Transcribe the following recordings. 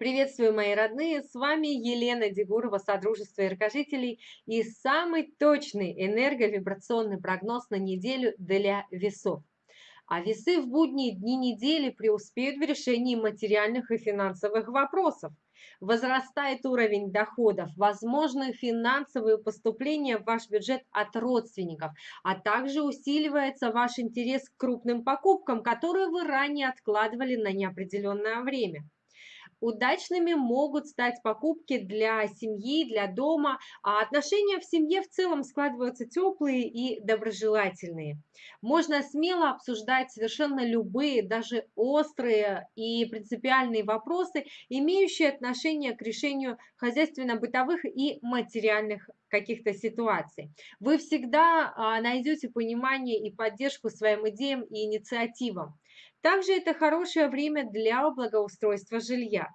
Приветствую, мои родные! С вами Елена Дегурова, Содружество Иркожителей и самый точный энерговибрационный прогноз на неделю для весов. А весы в будние дни недели преуспеют в решении материальных и финансовых вопросов. Возрастает уровень доходов, возможны финансовые поступления в ваш бюджет от родственников, а также усиливается ваш интерес к крупным покупкам, которые вы ранее откладывали на неопределенное время. Удачными могут стать покупки для семьи, для дома, а отношения в семье в целом складываются теплые и доброжелательные. Можно смело обсуждать совершенно любые, даже острые и принципиальные вопросы, имеющие отношение к решению хозяйственно-бытовых и материальных каких-то ситуаций. Вы всегда а, найдете понимание и поддержку своим идеям и инициативам. Также это хорошее время для благоустройства жилья.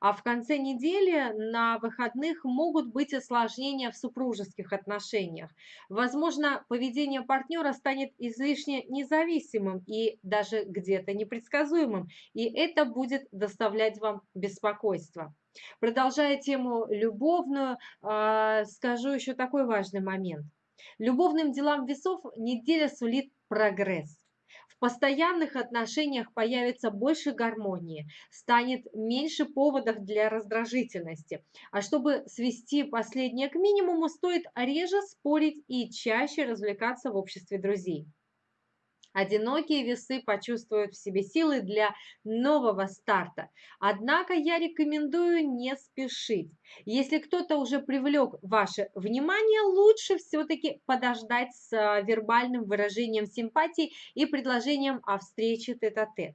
А в конце недели на выходных могут быть осложнения в супружеских отношениях. Возможно, поведение партнера станет излишне независимым и даже где-то непредсказуемым, и это будет доставлять вам беспокойство. Продолжая тему любовную, а, скажу еще такой важный момент. Любовным делам весов неделя сулит прогресс постоянных отношениях появится больше гармонии, станет меньше поводов для раздражительности. А чтобы свести последнее к минимуму, стоит реже спорить и чаще развлекаться в обществе друзей. Одинокие весы почувствуют в себе силы для нового старта. Однако я рекомендую не спешить. Если кто-то уже привлек ваше внимание, лучше все-таки подождать с а, вербальным выражением симпатии и предложением о встрече тет-а-тет. -тет.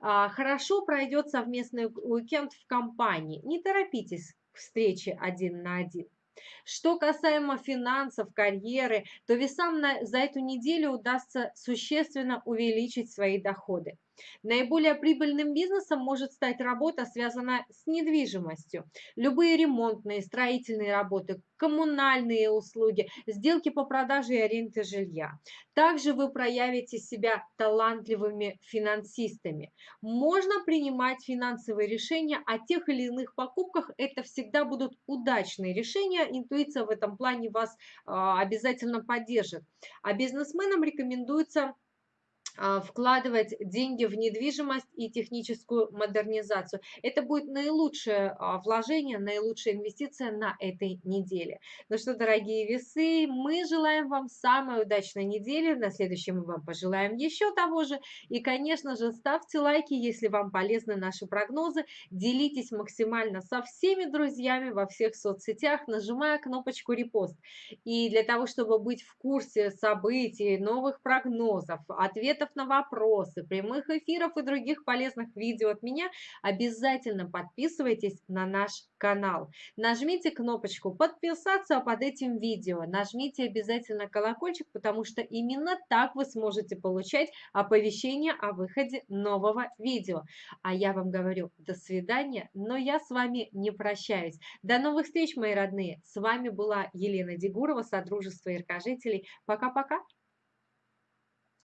А, хорошо пройдет совместный уикенд в компании. Не торопитесь к встрече один на один. Что касаемо финансов, карьеры, то весам на, за эту неделю удастся существенно увеличить свои доходы. Наиболее прибыльным бизнесом может стать работа, связанная с недвижимостью. Любые ремонтные, строительные работы, коммунальные услуги, сделки по продаже и аренде жилья. Также вы проявите себя талантливыми финансистами. Можно принимать финансовые решения о тех или иных покупках. Это всегда будут удачные решения. Интуиция в этом плане вас а, обязательно поддержит. А бизнесменам рекомендуется а, вкладывать деньги в недвижимость и техническую модернизацию. Это будет наилучшее а, вложение, наилучшая инвестиция на этой неделе. Ну что, дорогие весы, мы желаем вам самой удачной недели. На следующем мы вам пожелаем еще того же. И, конечно же, ставьте лайки, если вам полезны наши прогнозы. Делитесь максимально со всеми друзьями во всех соцсетях, нажимая кнопочку репост. И для того, чтобы быть в курсе событий, новых прогнозов, ответов ответов на вопросы, прямых эфиров и других полезных видео от меня, обязательно подписывайтесь на наш канал. Нажмите кнопочку подписаться под этим видео, нажмите обязательно колокольчик, потому что именно так вы сможете получать оповещения о выходе нового видео. А я вам говорю до свидания, но я с вами не прощаюсь. До новых встреч, мои родные. С вами была Елена Дегурова, Содружество Иркожителей. Пока-пока.